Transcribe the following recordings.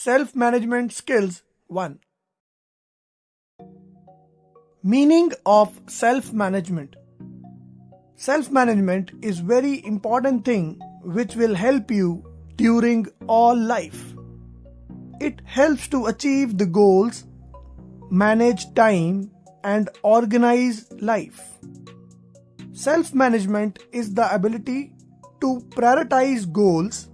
Self Management Skills 1 Meaning of self management Self management is very important thing which will help you during all life. It helps to achieve the goals, manage time and organize life. Self management is the ability to prioritize goals,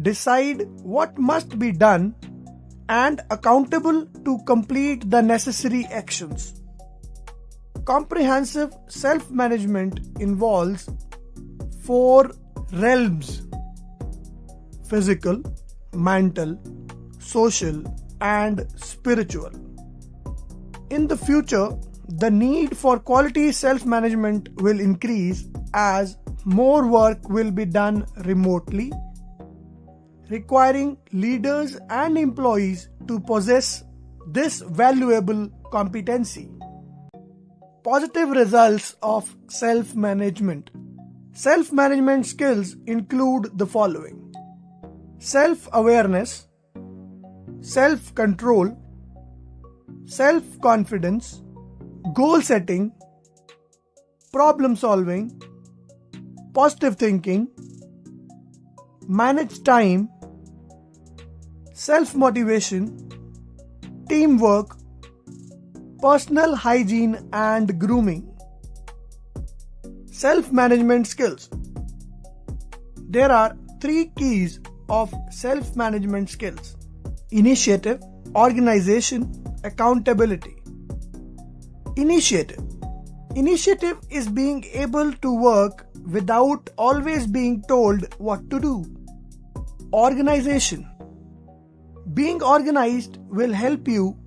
decide what must be done, and accountable to complete the necessary actions. Comprehensive self management involves four realms physical, mental, social, and spiritual. In the future, the need for quality self management will increase as more work will be done remotely, requiring leaders and employees to possess this valuable competency. Positive results of self management. Self management skills include the following. Self awareness, self control, self confidence, goal setting, problem solving, positive thinking, manage time, self motivation, teamwork, personal hygiene and grooming. Self management skills. There are three keys of self management skills initiative, organization, accountability. Initiative. Initiative is being able to work without always being told what to do. Organization. Being organized will help you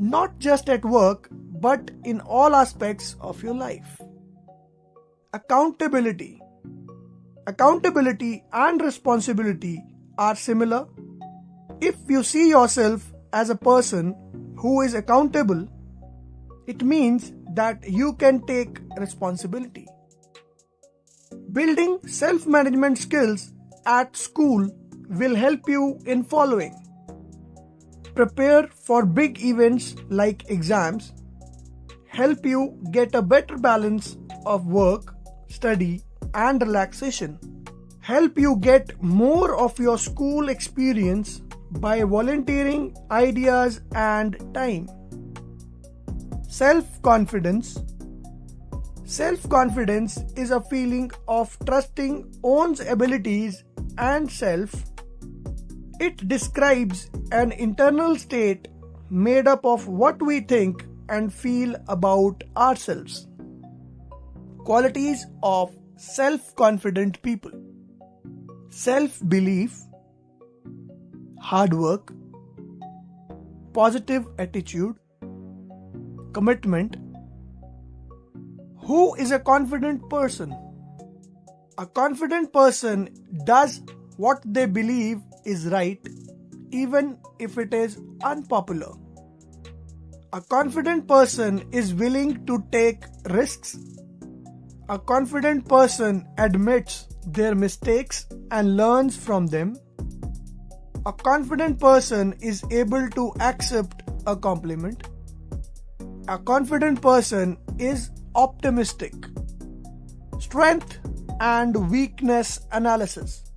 not just at work but in all aspects of your life. Accountability. Accountability and responsibility are similar. If you see yourself as a person who is accountable, it means that you can take responsibility. Building self management skills at school will help you in following prepare for big events like exams, help you get a better balance of work, study, and relaxation, help you get more of your school experience by volunteering ideas and time. Self confidence Self confidence is a feeling of trusting one's abilities and self. It describes an internal state made up of what we think and feel about ourselves. Qualities of self confident people. Self belief, hard work, positive attitude, commitment, who is a confident person? A confident person does what they believe is right, even if it is unpopular. A confident person is willing to take risks. A confident person admits their mistakes and learns from them. A confident person is able to accept a compliment. A confident person is optimistic. Strength and weakness analysis.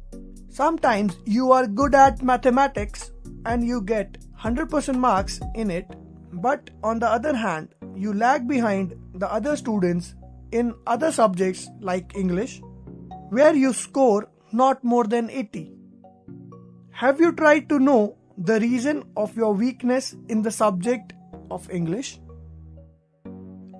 Sometimes you are good at mathematics and you get 100% marks in it, but on the other hand, you lag behind the other students in other subjects like English, where you score not more than 80. Have you tried to know the reason of your weakness in the subject of English?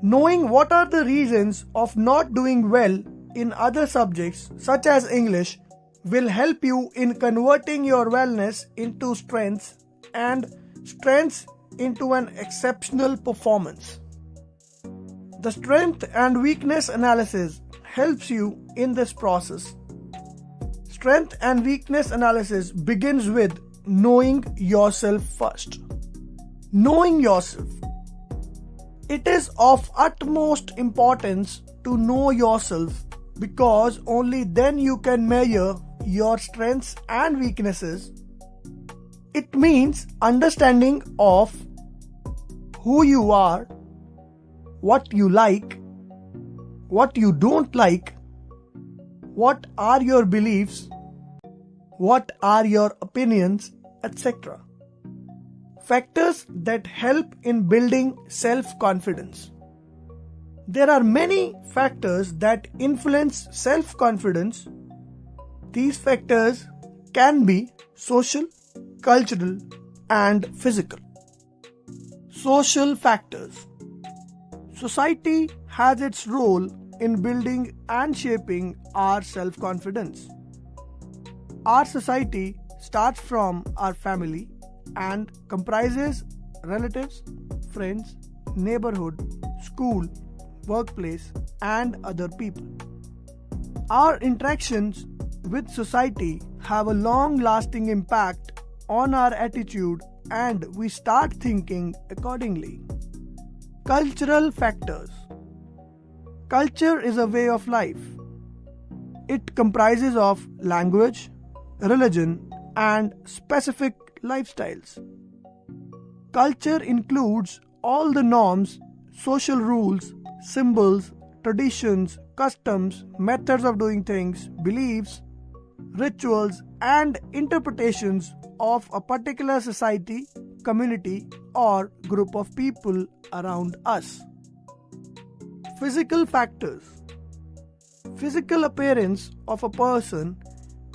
Knowing what are the reasons of not doing well in other subjects such as English will help you in converting your wellness into strength and strength into an exceptional performance. The strength and weakness analysis helps you in this process. Strength and weakness analysis begins with knowing yourself first. Knowing yourself it is of utmost importance to know yourself because only then you can measure your strengths and weaknesses. It means understanding of who you are, what you like, what you don't like, what are your beliefs, what are your opinions, etc. Factors that help in building self confidence. There are many factors that influence self confidence. These factors can be social, cultural, and physical. Social factors Society has its role in building and shaping our self confidence. Our society starts from our family and comprises relatives, friends, neighborhood, school, workplace, and other people. Our interactions with society have a long lasting impact on our attitude and we start thinking accordingly. Cultural factors Culture is a way of life. It comprises of language, religion, and specific lifestyles. Culture includes all the norms, social rules, symbols, traditions, customs, methods of doing things, beliefs, rituals, and interpretations of a particular society, community, or group of people around us. Physical factors Physical appearance of a person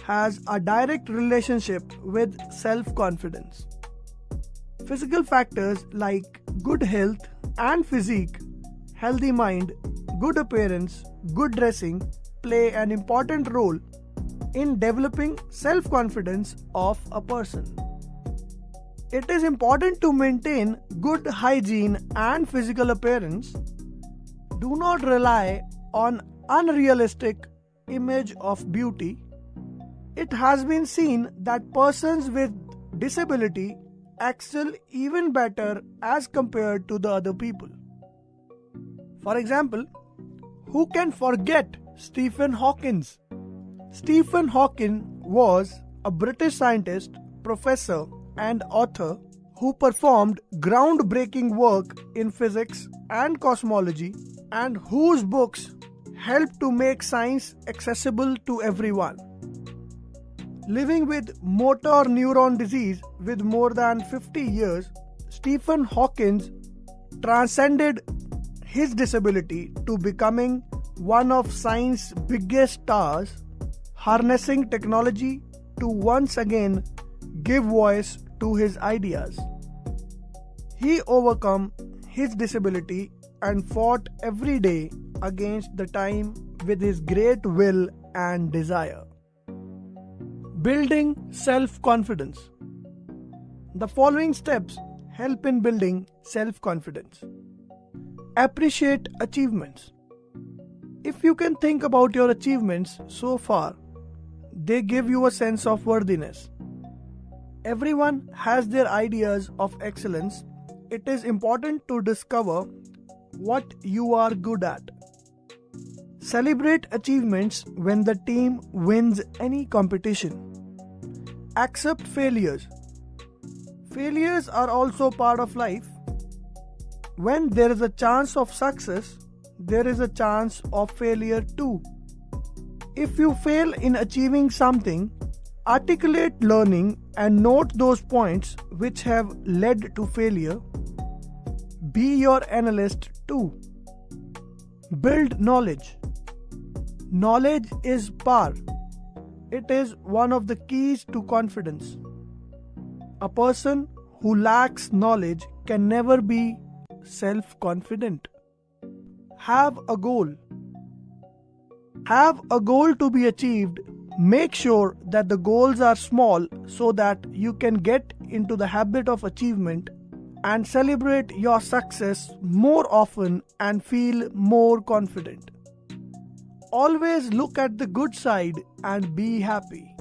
has a direct relationship with self confidence. Physical factors like good health and physique, healthy mind, good appearance, good dressing play an important role in developing self confidence of a person. It is important to maintain good hygiene and physical appearance. Do not rely on unrealistic image of beauty. It has been seen that persons with disability excel even better as compared to the other people. For example, who can forget Stephen Hawkins? Stephen Hawking was a British scientist, professor, and author who performed groundbreaking work in physics and cosmology and whose books helped to make science accessible to everyone. Living with motor neuron disease with more than 50 years, Stephen Hawking transcended his disability to becoming one of science's biggest stars harnessing technology to once again give voice to his ideas. He overcome his disability and fought every day against the time with his great will and desire. Building self confidence. The following steps help in building self confidence. Appreciate achievements. If you can think about your achievements so far, they give you a sense of worthiness. Everyone has their ideas of excellence. It is important to discover what you are good at. Celebrate achievements when the team wins any competition. Accept failures. Failures are also part of life. When there is a chance of success, there is a chance of failure too. If you fail in achieving something, articulate learning and note those points which have led to failure. Be your analyst too. Build knowledge. Knowledge is power. It is one of the keys to confidence. A person who lacks knowledge can never be self confident. Have a goal have a goal to be achieved. Make sure that the goals are small so that you can get into the habit of achievement and celebrate your success more often and feel more confident. Always look at the good side and be happy.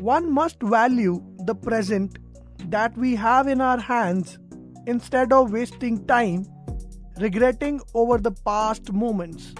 One must value the present that we have in our hands instead of wasting time regretting over the past moments.